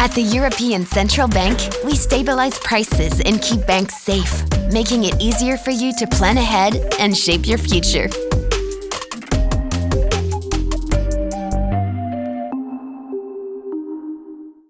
At the European Central Bank, we stabilize prices and keep banks safe, making it easier for you to plan ahead and shape your future.